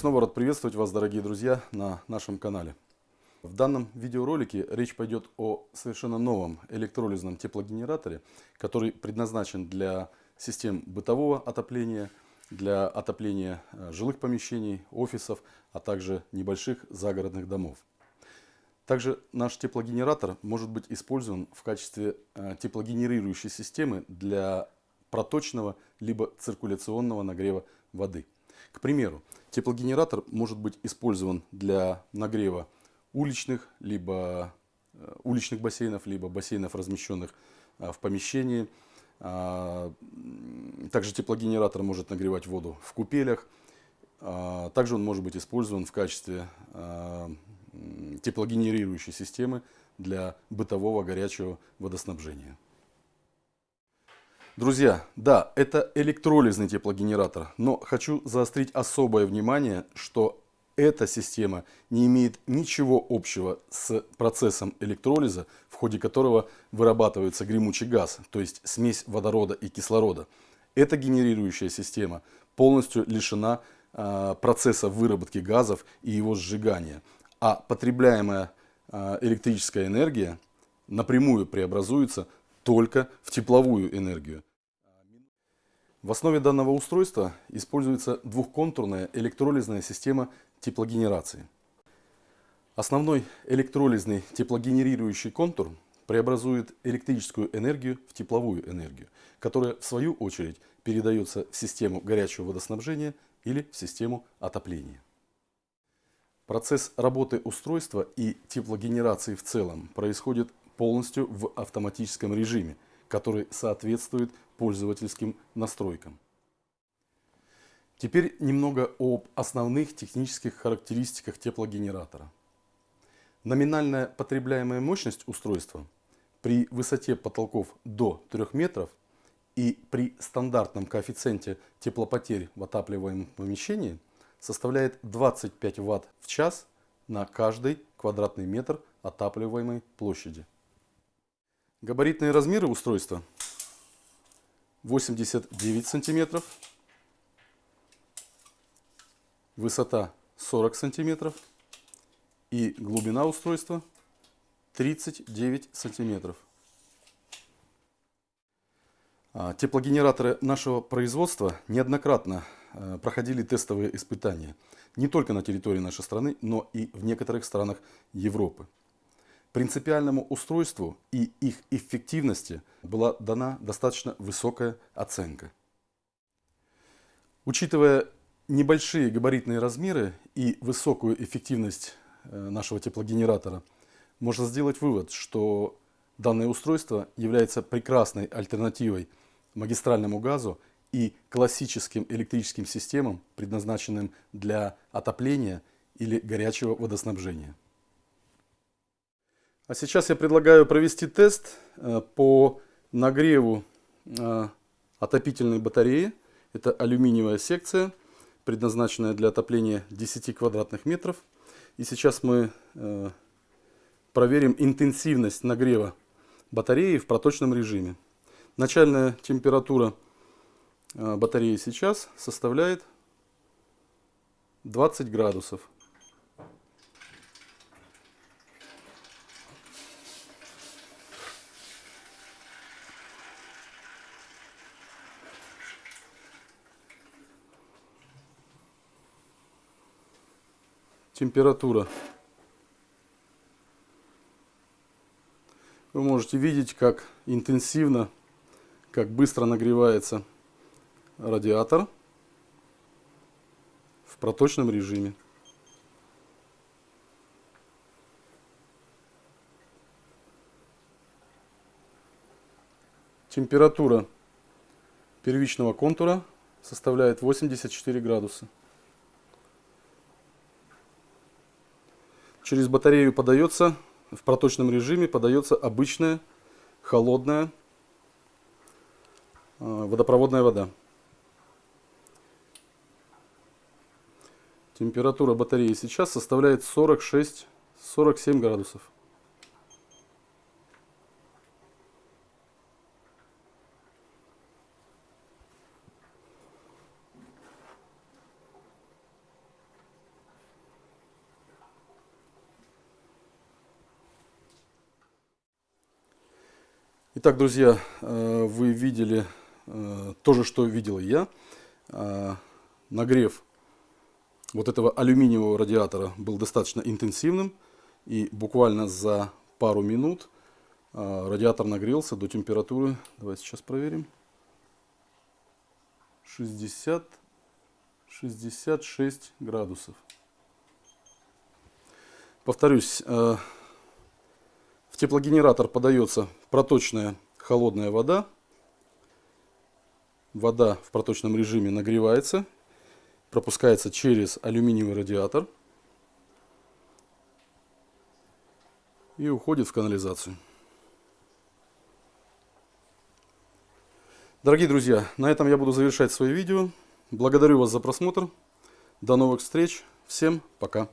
снова рад приветствовать вас, дорогие друзья, на нашем канале. В данном видеоролике речь пойдет о совершенно новом электролизном теплогенераторе, который предназначен для систем бытового отопления, для отопления э, жилых помещений, офисов, а также небольших загородных домов. Также наш теплогенератор может быть использован в качестве э, теплогенерирующей системы для проточного либо циркуляционного нагрева воды. К примеру, теплогенератор может быть использован для нагрева уличных, либо э, уличных бассейнов, либо бассейнов, размещенных э, в помещении. А, также теплогенератор может нагревать воду в купелях. А, также он может быть использован в качестве а, теплогенерирующей системы для бытового горячего водоснабжения. Друзья, да, это электролизный теплогенератор, но хочу заострить особое внимание, что эта система не имеет ничего общего с процессом электролиза, в ходе которого вырабатывается гремучий газ, то есть смесь водорода и кислорода. Эта генерирующая система полностью лишена э, процесса выработки газов и его сжигания, а потребляемая э, электрическая энергия напрямую преобразуется только в тепловую энергию. В основе данного устройства используется двухконтурная электролизная система теплогенерации. Основной электролизный теплогенерирующий контур преобразует электрическую энергию в тепловую энергию, которая в свою очередь передается в систему горячего водоснабжения или в систему отопления. Процесс работы устройства и теплогенерации в целом происходит полностью в автоматическом режиме, который соответствует пользовательским настройкам. Теперь немного об основных технических характеристиках теплогенератора. Номинальная потребляемая мощность устройства при высоте потолков до 3 метров и при стандартном коэффициенте теплопотерь в отапливаемом помещении составляет 25 Вт в час на каждый квадратный метр отапливаемой площади. Габаритные размеры устройства 89 сантиметров высота 40 сантиметров и глубина устройства 39 сантиметров. А, теплогенераторы нашего производства неоднократно а, проходили тестовые испытания не только на территории нашей страны, но и в некоторых странах Европы. Принципиальному устройству и их эффективности была дана достаточно высокая оценка. Учитывая небольшие габаритные размеры и высокую эффективность э, нашего теплогенератора, можно сделать вывод, что данное устройство является прекрасной альтернативой магистральному газу и классическим электрическим системам, предназначенным для отопления или горячего водоснабжения. А сейчас я предлагаю провести тест э, по нагреву э, отопительной батареи. Это алюминиевая секция предназначенная для отопления 10 квадратных метров. И сейчас мы э, проверим интенсивность нагрева батареи в проточном режиме. Начальная температура батареи сейчас составляет 20 градусов. Температура. Вы можете видеть, как интенсивно, как быстро нагревается радиатор в проточном режиме. Температура первичного контура составляет 84 градуса. Через батарею подается, в проточном режиме подается обычная холодная э, водопроводная вода. Температура батареи сейчас составляет 46-47 градусов. Итак, друзья, э, вы видели э, то же, что видел я. Э, нагрев вот этого алюминиевого радиатора был достаточно интенсивным. И буквально за пару минут радиатор нагрелся до температуры, давайте сейчас проверим, 60 66 градусов. Повторюсь, теплогенератор подается проточная холодная вода. Вода в проточном режиме нагревается, пропускается через алюминиевый радиатор и уходит в канализацию. Дорогие друзья, на этом я буду завершать свое видео. Благодарю вас за просмотр. До новых встреч. Всем пока.